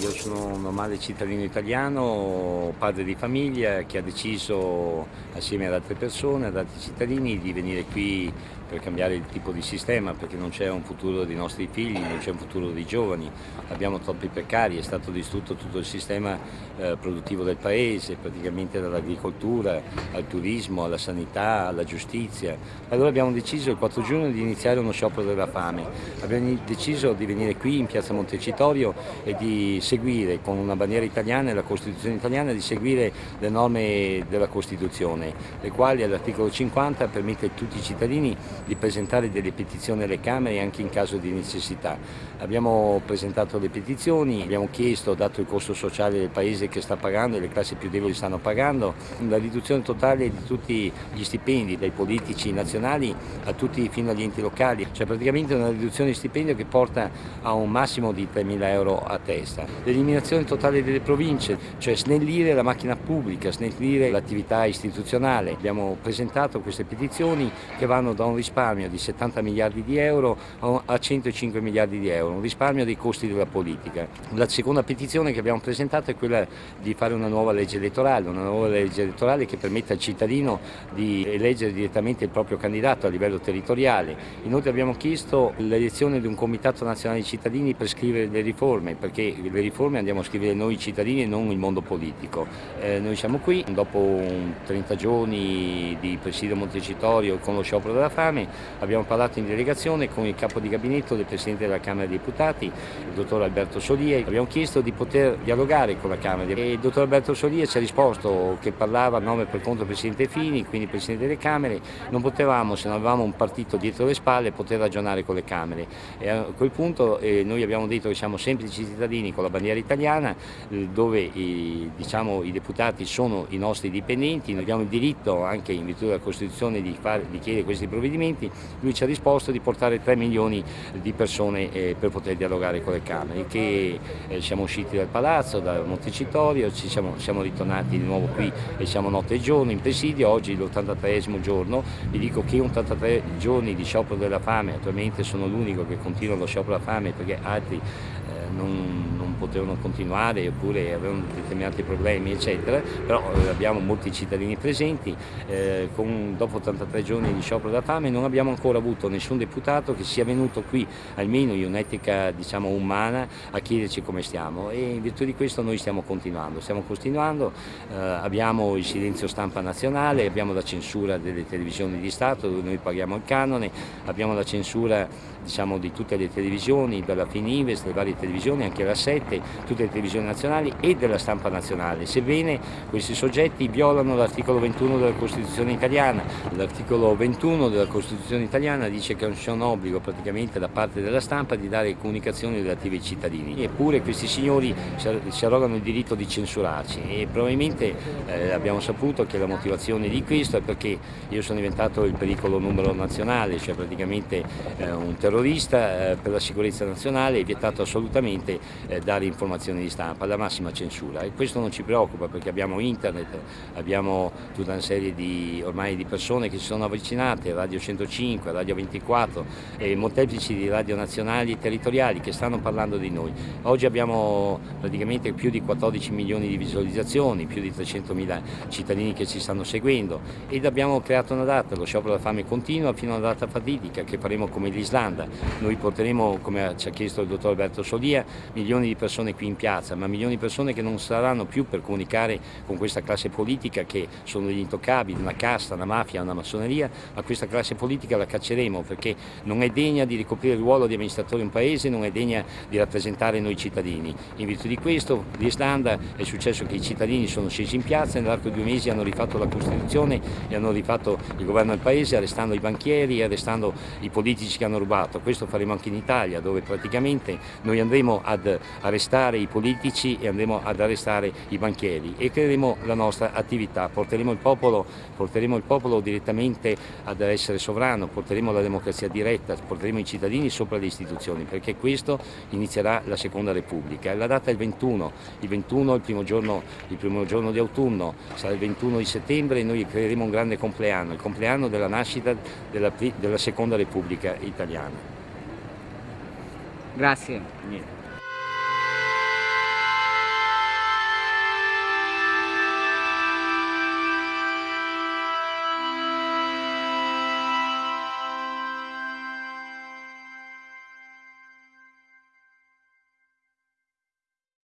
Io sono un normale cittadino italiano, padre di famiglia che ha deciso assieme ad altre persone, ad altri cittadini di venire qui per cambiare il tipo di sistema perché non c'è un futuro dei nostri figli, non c'è un futuro dei giovani, abbiamo troppi precari, è stato distrutto tutto il sistema eh, produttivo del paese, praticamente dall'agricoltura al turismo, alla sanità, alla giustizia. Allora abbiamo deciso il 4 giugno di iniziare uno sciopero della fame, abbiamo deciso di venire qui in piazza Montecitorio e di seguire con una bandiera italiana e la Costituzione italiana di seguire le norme della Costituzione, le quali all'articolo 50 permette a tutti i cittadini di presentare delle petizioni alle Camere anche in caso di necessità. Abbiamo presentato le petizioni, abbiamo chiesto, dato il costo sociale del Paese che sta pagando e le classi più deboli stanno pagando, la riduzione totale di tutti gli stipendi, dai politici nazionali a tutti fino agli enti locali, cioè praticamente una riduzione di stipendio che porta a un massimo di 3.000 euro a testa. L'eliminazione totale delle province, cioè snellire la macchina pubblica, snellire l'attività istituzionale. Abbiamo presentato queste petizioni che vanno da un risparmio di 70 miliardi di euro a 105 miliardi di euro, un risparmio dei costi della politica. La seconda petizione che abbiamo presentato è quella di fare una nuova legge elettorale, una nuova legge elettorale che permetta al cittadino di eleggere direttamente il proprio candidato a livello territoriale. Inoltre abbiamo chiesto l'elezione di un comitato nazionale di cittadini per scrivere le riforme, perché le riforme andiamo a scrivere noi cittadini e non il mondo politico. Eh, noi siamo qui, dopo 30 giorni di presidio Montecitorio con lo sciopero della fame, abbiamo parlato in delegazione con il capo di gabinetto del Presidente della Camera dei Deputati, il dottor Alberto Solia, abbiamo chiesto di poter dialogare con la Camera e il dottor Alberto Solia ci ha risposto che parlava a nome per conto del Presidente Fini, quindi Presidente delle Camere, non potevamo, se non avevamo un partito dietro le spalle, poter ragionare con le Camere. E a quel punto eh, noi abbiamo detto che siamo semplici cittadini con la bandiera italiana, eh, dove i, diciamo, i deputati sono i nostri dipendenti, noi abbiamo il diritto anche in virtù della Costituzione di, fare, di chiedere questi provvedimenti, lui ci ha risposto di portare 3 milioni di persone eh, per poter dialogare con le Camere, che eh, siamo usciti dal palazzo, da Montecitorio, ci siamo, siamo, ritornati di nuovo qui e siamo notte e giorno in presidio, oggi l'83esimo giorno, vi dico che 83 giorni di sciopero della fame, attualmente sono l'unico che continua lo sciopero della fame perché altri eh, non, potevano continuare oppure avevano determinati problemi eccetera, però eh, abbiamo molti cittadini presenti, eh, con, dopo 83 giorni di sciopero della fame non abbiamo ancora avuto nessun deputato che sia venuto qui, almeno in un'etica diciamo, umana, a chiederci come stiamo. E in virtù di questo noi stiamo continuando, stiamo continuando, eh, abbiamo il silenzio stampa nazionale, abbiamo la censura delle televisioni di Stato dove noi paghiamo il canone, abbiamo la censura diciamo, di tutte le televisioni, dalla Finives, delle varie televisioni, anche la 7, tutte le televisioni nazionali e della stampa nazionale, sebbene questi soggetti violano l'articolo 21 della Costituzione italiana. L'articolo 21 della Costituzione italiana dice che non c'è un obbligo praticamente da parte della stampa di dare comunicazioni relative ai cittadini, eppure questi signori si arrogano il diritto di censurarci e probabilmente eh, abbiamo saputo che la motivazione di questo è perché io sono diventato il pericolo numero nazionale, cioè praticamente eh, un terrorista eh, per la sicurezza nazionale è vietato assolutamente eh, dare informazioni di stampa, la massima censura e questo non ci preoccupa perché abbiamo internet, abbiamo tutta una serie di, ormai di persone che si sono avvicinate, Radio 105, Radio 24 e molteplici di radio nazionali e territoriali che stanno parlando di noi. Oggi abbiamo praticamente più di 14 milioni di visualizzazioni, più di 300 mila cittadini che ci stanno seguendo ed abbiamo creato una data, lo sciopero della fame continua fino alla data fatidica che faremo come l'Islanda. Noi porteremo, come ci ha chiesto il dottor Alberto Solia, milioni di persone qui in piazza, ma milioni di persone che non saranno più per comunicare con questa classe politica che sono degli intoccabili, una casta, una mafia, una massoneria, ma questa classe politica la cacceremo perché non è degna di ricoprire il ruolo di amministratore di un paese, non è degna di rappresentare noi cittadini. In virtù di questo, l'Islanda è successo che i cittadini sono scesi in piazza e nell'arco di due mesi hanno rifatto la Costituzione e hanno rifatto il governo del paese arrestando i banchieri e arrestando i politici che hanno rubato. Questo faremo anche in Italia dove praticamente noi andremo ad arrestare arrestare i politici e andremo ad arrestare i banchieri e creeremo la nostra attività, porteremo il popolo, porteremo il popolo direttamente ad essere sovrano, porteremo la democrazia diretta, porteremo i cittadini sopra le istituzioni perché questo inizierà la seconda repubblica. La data è il 21, il 21 il primo giorno, il primo giorno di autunno, sarà il 21 di settembre e noi creeremo un grande compleanno, il compleanno della nascita della, della seconda repubblica italiana. Grazie.